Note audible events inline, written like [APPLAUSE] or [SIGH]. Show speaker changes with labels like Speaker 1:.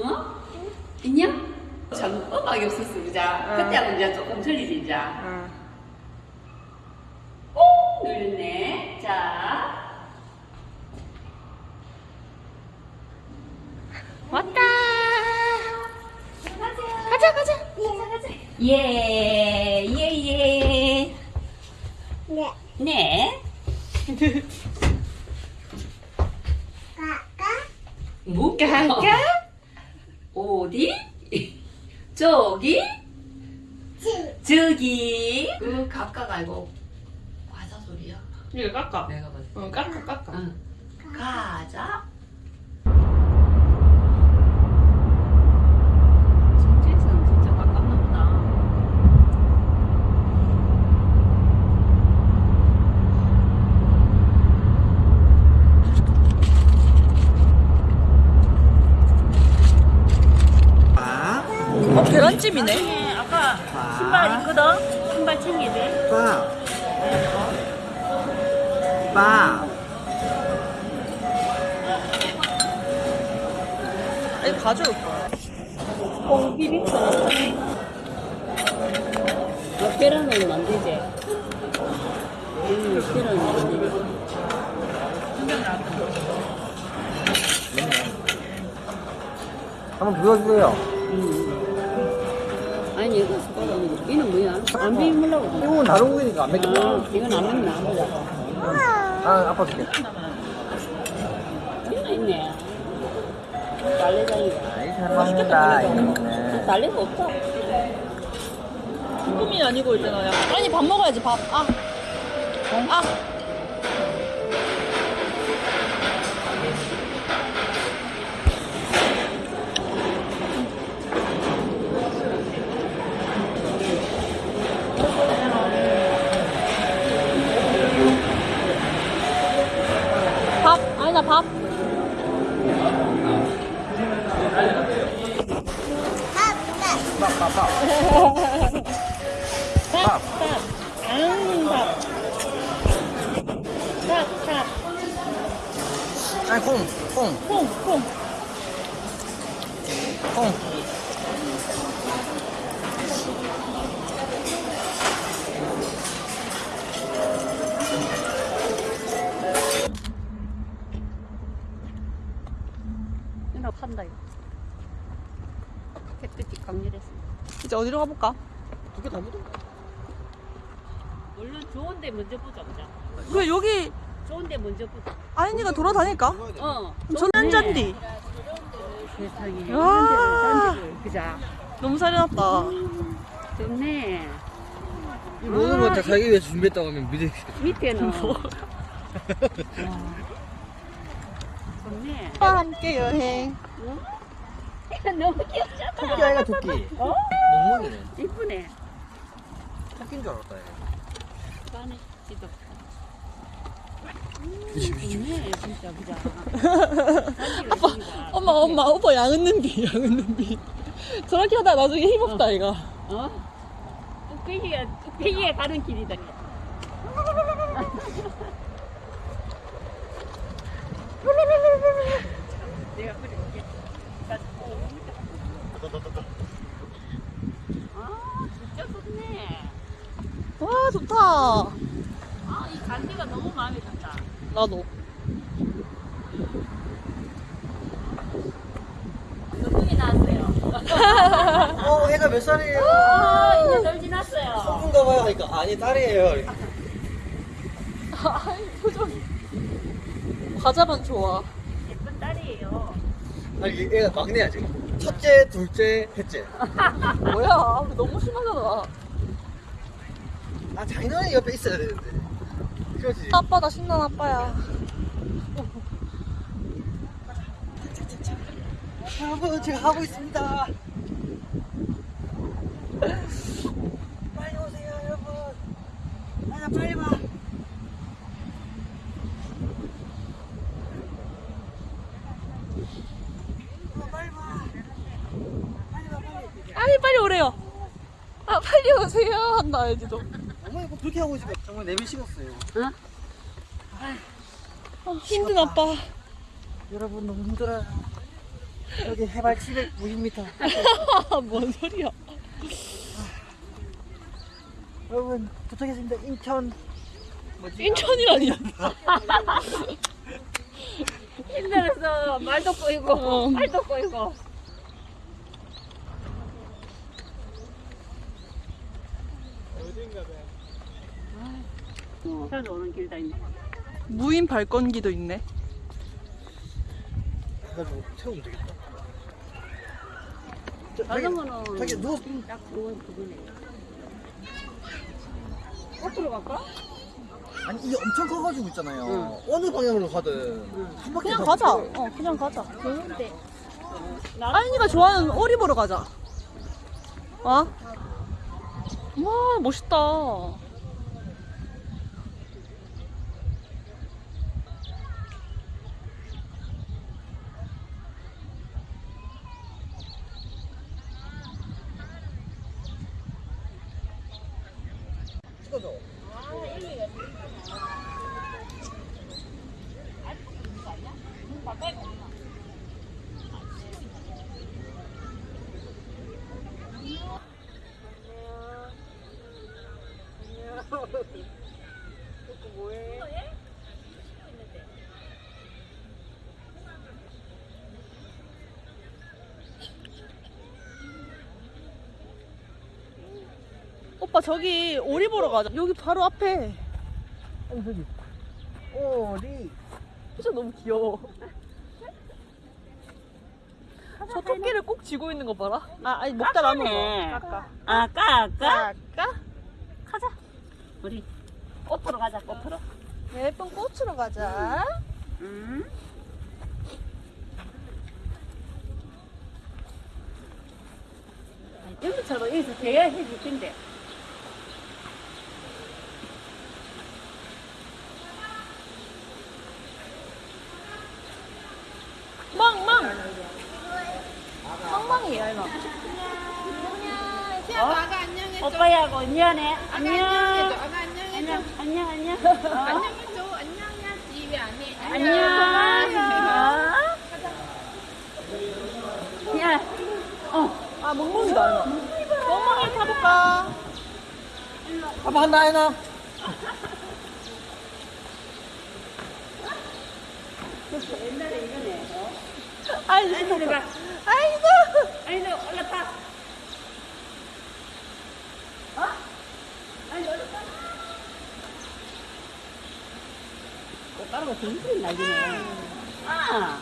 Speaker 1: 어? 인형? 참 음악이 없었어 그자
Speaker 2: 응.
Speaker 1: 그때하고 이제 조금 틀리지 이제
Speaker 2: 응.
Speaker 1: 오 눌렸네 자
Speaker 2: 왔다. 가자, 가자.
Speaker 1: 예, 예, 예.
Speaker 3: 네.
Speaker 1: 네.
Speaker 3: 까까.
Speaker 1: 뭐?
Speaker 2: 가 가.
Speaker 1: 어디? [LAUGHS] 저기?
Speaker 3: 치.
Speaker 1: 저기. 그 가까가 아니고 과자 소리야.
Speaker 2: 이거 깎아.
Speaker 1: 내가 때.
Speaker 2: 응, 깎아, 깎아.
Speaker 1: 응. 가자. 진짜선 진짜 가깝나 보다.
Speaker 4: 빠,
Speaker 2: 어, 계란찜이네.
Speaker 1: 네, 아까 신발 있거든? 신발 챙겨야 돼.
Speaker 4: 빠, 빠.
Speaker 2: 이거 가져올 거야.
Speaker 1: 콩 비빔밥. 아, 계란은 만들지. 음, 계란은 만들지.
Speaker 4: 한번 불러주세요.
Speaker 1: 아니, 이거 이는 뭐야? 안 비밀라고.
Speaker 4: 이건 다른 거니까 안 맺겠다.
Speaker 1: 아, 이건 안 보자.
Speaker 4: 아, 아빠 줄게.
Speaker 1: 하나 있네. 달래장이가.
Speaker 4: 아이, 잘 먹는다, 이거는.
Speaker 1: 달래가 없다.
Speaker 2: 꿈이 아니고 있잖아요. 아니, 밥 먹어야지, 밥. 아. 아. 밥,
Speaker 4: 빠, 빠, 빠.
Speaker 2: 밥, 밥. 앙, 밥. 밥, 밥.
Speaker 4: 아니, 콩, 콩,
Speaker 2: 콩, 콩.
Speaker 4: 콩.
Speaker 1: 나 판다, 이거. 햇빛이 강렬했어.
Speaker 2: 이제 어디로 가볼까?
Speaker 4: 두 개 다 묻어.
Speaker 1: 물론 좋은 데 먼저 보자, 보자.
Speaker 2: 그 여기
Speaker 1: 좋은 데 먼저 보자.
Speaker 2: 아이니가 돌아다닐까?
Speaker 1: 어.
Speaker 2: 전난잔디.
Speaker 1: 세상에.
Speaker 2: 와.
Speaker 1: 그자.
Speaker 2: 너무 살려놨다.
Speaker 1: 좋네.
Speaker 4: 이 모든 거다 자기 위해서 준비했다고 하면 믿을
Speaker 1: 밑에는. 와. [LAUGHS] 좋네.
Speaker 2: 오빠 함께 여행.
Speaker 1: 너무 귀엽잖아.
Speaker 4: 토끼 아이가 토끼.
Speaker 1: 어?
Speaker 4: 멍멍이네.
Speaker 1: 이쁘네.
Speaker 4: 토끼인 줄 알았다, 얘.
Speaker 1: 안에 지도. 음, 좋네, 진짜, 그자. [LAUGHS] 아빠,
Speaker 2: 엄마, 엄마, 오빠 양은는비, 양은는비. 저렇게 하다 가 나중에 힘없다, 이가.
Speaker 1: 어? 뚝배기가, 뚝배기가 가는 길이다. [LAUGHS] 내가 그릴게. 아, 진짜 좋네.
Speaker 2: 와, 좋다.
Speaker 1: 아, 이 잔디가 너무 마음에 든다.
Speaker 2: 나도.
Speaker 1: 몇 분이 나왔어요?
Speaker 4: 어, 애가 몇 살이에요?
Speaker 1: 아, 이제 덜 지났어요.
Speaker 4: 성인가 봐요. 그러니까, 아니, 딸이에요.
Speaker 2: 아이, 표정. 과자만 좋아.
Speaker 1: 예쁜 딸이에요.
Speaker 4: 아니, 이 애가 막내야, 지금. 첫째, 둘째, 셋째. [LAUGHS]
Speaker 2: 뭐야, 너무 심하잖아.
Speaker 4: 아, 장인어른이 옆에 있어야 되는데. 그렇지.
Speaker 2: 아빠, 나 신난 아빠야.
Speaker 4: 여러분, 제가 하고 있습니다. 빨리 오세요, 여러분. 아야, 빨리 와. 어, 빨리 와. 빨리 와, 빨리.
Speaker 2: 아니, 빨리 오래요. 아, 빨리 오세요. 한다, 알지도.
Speaker 4: 어머니 뭐 그렇게 하고 있으면 정말 내비 식었어요.
Speaker 2: 아, 힘든 아빠.
Speaker 4: 여러분 너무 힘들어요. 여기 해발 790m. [LAUGHS]
Speaker 2: 뭔 소리야?
Speaker 4: 여러분 도착했습니다. 인천. 뭐지?
Speaker 2: 인천이라니. [LAUGHS]
Speaker 1: 힘들어서 말도 꼬이고
Speaker 2: 어.
Speaker 1: 발도 꼬이고 어, 저도 오는 길 다 있네.
Speaker 2: 무인 발권기도 있네.
Speaker 4: 가지고 태우면 되겠다. 저, 자기,
Speaker 1: 자전거는
Speaker 4: 자기 누워.
Speaker 1: 딱 그건 그거네. 거꾸로 갈까?
Speaker 4: 아니 이게 엄청 커가지고 있잖아요. 어느 방향으로 가든 한 바퀴
Speaker 2: 그냥
Speaker 4: 더
Speaker 2: 가자. 어, 그냥 가자.
Speaker 1: 좋은데.
Speaker 2: 아인이가 좋아하는 오리 보러 가자. 와. 와, 멋있다.
Speaker 4: 찍어줘.
Speaker 2: 오빠, 저기 오리 보러 가자. 여기 바로 앞에.
Speaker 4: 아니 저기 오리.
Speaker 2: 진짜 너무 귀여워. 저 토끼를 꼭 쥐고 있는 거 봐라. 아, 아니, 먹다 남은. 거. 아,
Speaker 1: 까, 까.
Speaker 2: 깎아?
Speaker 1: 가자. 우리 꽃으로 가자, 꽃으로.
Speaker 2: 예쁜 꽃으로 가자.
Speaker 1: 응. 여기처럼 여기서 대야 해줄 텐데.
Speaker 2: 망망이야, 이거.
Speaker 1: 어? 오빠야고 미안해. 안녕. 안녕. 안녕. 안녕. [LAUGHS] 어?
Speaker 5: 안녕해줘 안녕해야지 왜 안 해?
Speaker 1: 안녕. 야. 어.
Speaker 2: 아, 멍멍이다, 이거. 멍멍이 타볼까?
Speaker 4: 아빠 한다 해나.
Speaker 1: 옛날에 이거네. 어?
Speaker 2: 아이,
Speaker 1: 아니, 내가.
Speaker 2: 아이고.
Speaker 1: 아이고 올라타. 어? 아이고 올라타. 꽃가루가 정신 날리네. 아. 아.